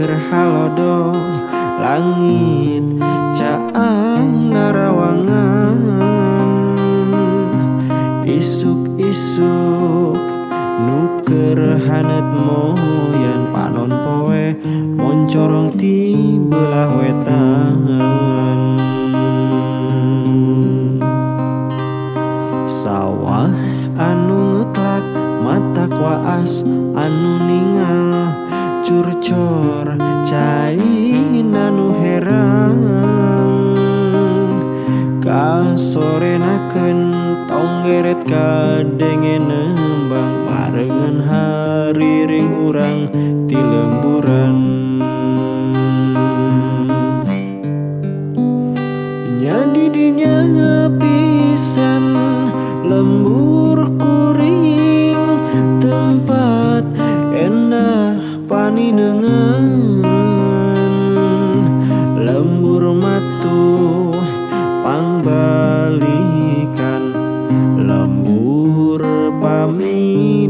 kerhalodo langit caang narawangan isuk-isuk nuker hanet moyan panon poe moncorong ti belah wetan. Sawah anu ngeklak mata kuas anu ningal curcor cai anu herang. Kasorenakeun tonggeret kadenge paninengan lembur matu pangbalikan lembur pamidangan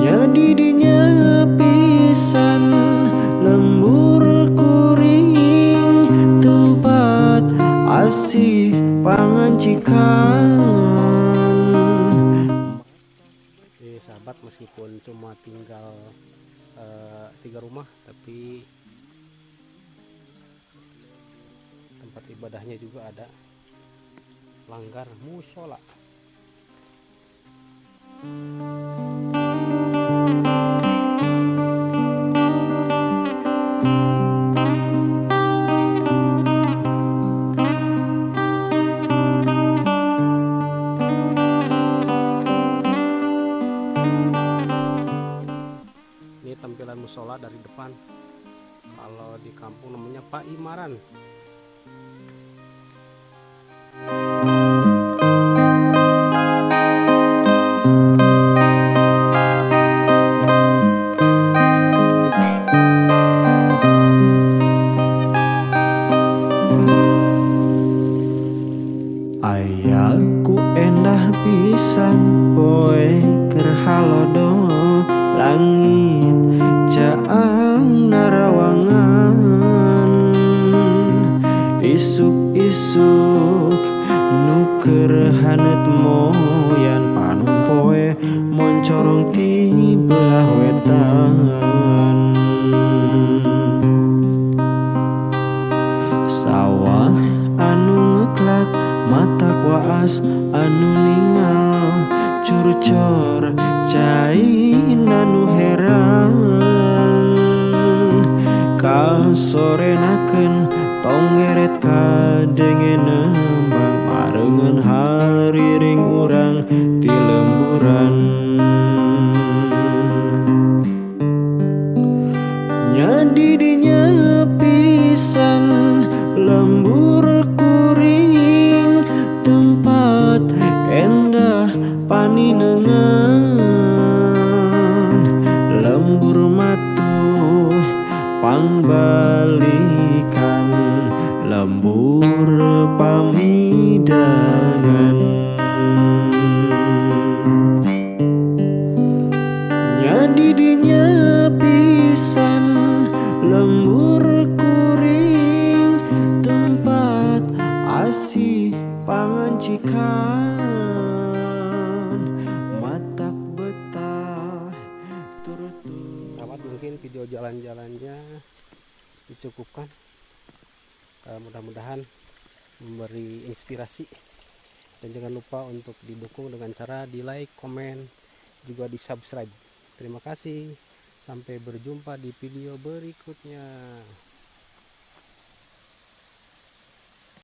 nyadi dinya pisan lembur kuring tempat asih pangancikan. Jadi sahabat meskipun cuma tinggal eh, tiga rumah tapi tempat ibadahnya juga ada. Langgar musola. ini namanya Pak Imaran. Ayahku endah pisan poe kerhalodo langit caang narawangan besok nuker hanet moyan panung poe moncorong ti belah wetan. Sawah anu ngeklak mata waas anu ningal curcor cai nanu herang kasorenaken tonggeret kadenge nembang barengan hari ring urang ti pangbalikan lembur pamidangan. Nyadi dinya pisan lembur kuring tempat asih pangancikan matak betah turut mungkin video jalan-jalannya dicukupkan. Eh, mudah-mudahan memberi inspirasi. Dan jangan lupa untuk didukung dengan cara di like, komen, juga di subscribe. Terima kasih. Sampai berjumpa di video berikutnya